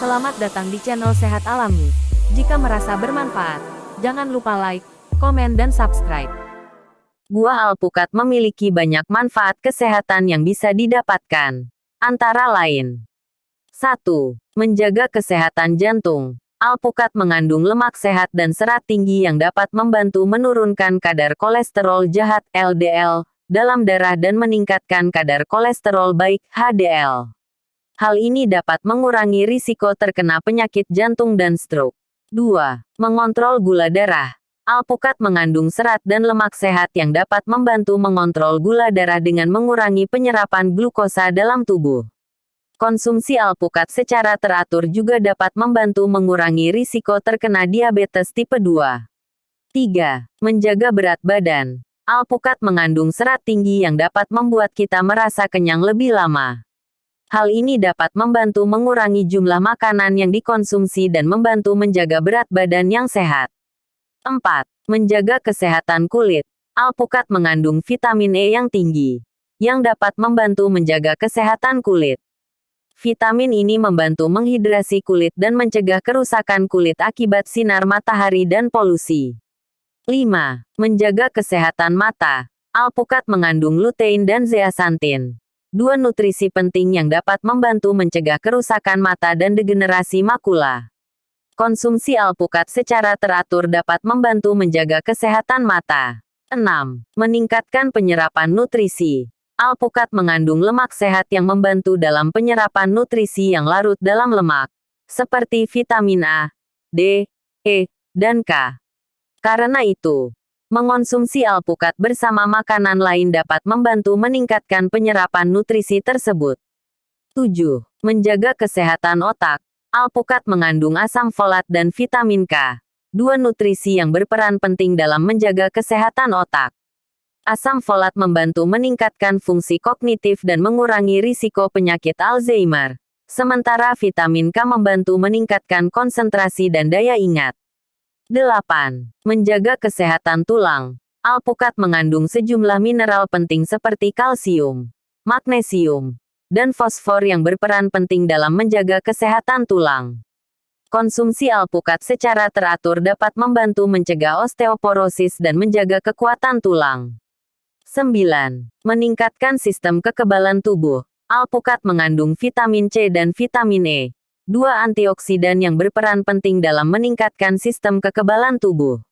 Selamat datang di channel Sehat Alami. Jika merasa bermanfaat, jangan lupa like, komen dan subscribe. Buah alpukat memiliki banyak manfaat kesehatan yang bisa didapatkan. Antara lain, 1. Menjaga kesehatan jantung. Alpukat mengandung lemak sehat dan serat tinggi yang dapat membantu menurunkan kadar kolesterol jahat LDL dalam darah dan meningkatkan kadar kolesterol baik HDL. Hal ini dapat mengurangi risiko terkena penyakit jantung dan stroke. 2. Mengontrol gula darah. Alpukat mengandung serat dan lemak sehat yang dapat membantu mengontrol gula darah dengan mengurangi penyerapan glukosa dalam tubuh. Konsumsi alpukat secara teratur juga dapat membantu mengurangi risiko terkena diabetes tipe 2. 3. Menjaga berat badan. Alpukat mengandung serat tinggi yang dapat membuat kita merasa kenyang lebih lama. Hal ini dapat membantu mengurangi jumlah makanan yang dikonsumsi dan membantu menjaga berat badan yang sehat. 4. Menjaga kesehatan kulit. Alpukat mengandung vitamin E yang tinggi, yang dapat membantu menjaga kesehatan kulit. Vitamin ini membantu menghidrasi kulit dan mencegah kerusakan kulit akibat sinar matahari dan polusi. 5. Menjaga kesehatan mata. Alpukat mengandung lutein dan zeaxanthin. Dua nutrisi penting yang dapat membantu mencegah kerusakan mata dan degenerasi makula. Konsumsi alpukat secara teratur dapat membantu menjaga kesehatan mata. 6. Meningkatkan penyerapan nutrisi. Alpukat mengandung lemak sehat yang membantu dalam penyerapan nutrisi yang larut dalam lemak, seperti vitamin A, D, E, dan K. Karena itu, mengonsumsi alpukat bersama makanan lain dapat membantu meningkatkan penyerapan nutrisi tersebut. 7. Menjaga kesehatan otak. Alpukat mengandung asam folat dan vitamin K, dua nutrisi yang berperan penting dalam menjaga kesehatan otak. Asam folat membantu meningkatkan fungsi kognitif dan mengurangi risiko penyakit Alzheimer. Sementara vitamin K membantu meningkatkan konsentrasi dan daya ingat. 8. Menjaga kesehatan tulang. Alpukat mengandung sejumlah mineral penting seperti kalsium, magnesium, dan fosfor yang berperan penting dalam menjaga kesehatan tulang. Konsumsi alpukat secara teratur dapat membantu mencegah osteoporosis dan menjaga kekuatan tulang. 9. Meningkatkan sistem kekebalan tubuh. Alpukat mengandung vitamin C dan vitamin E, dua antioksidan yang berperan penting dalam meningkatkan sistem kekebalan tubuh.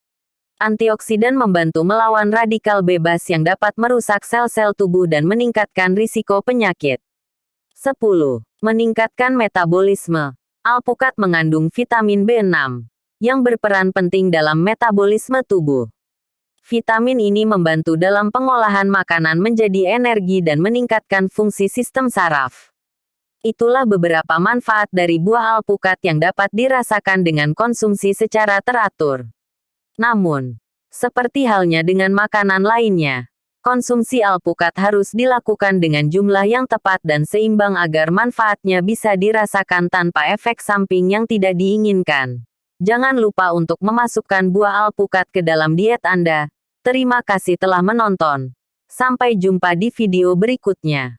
Antioksidan membantu melawan radikal bebas yang dapat merusak sel-sel tubuh dan meningkatkan risiko penyakit. 10. Meningkatkan metabolisme. Alpukat mengandung vitamin B6, yang berperan penting dalam metabolisme tubuh. Vitamin ini membantu dalam pengolahan makanan menjadi energi dan meningkatkan fungsi sistem saraf. Itulah beberapa manfaat dari buah alpukat yang dapat dirasakan dengan konsumsi secara teratur. Namun, seperti halnya dengan makanan lainnya, Konsumsi alpukat harus dilakukan dengan jumlah yang tepat dan seimbang agar manfaatnya bisa dirasakan tanpa efek samping yang tidak diinginkan. Jangan lupa untuk memasukkan buah alpukat ke dalam diet Anda. Terima kasih telah menonton. Sampai jumpa di video berikutnya.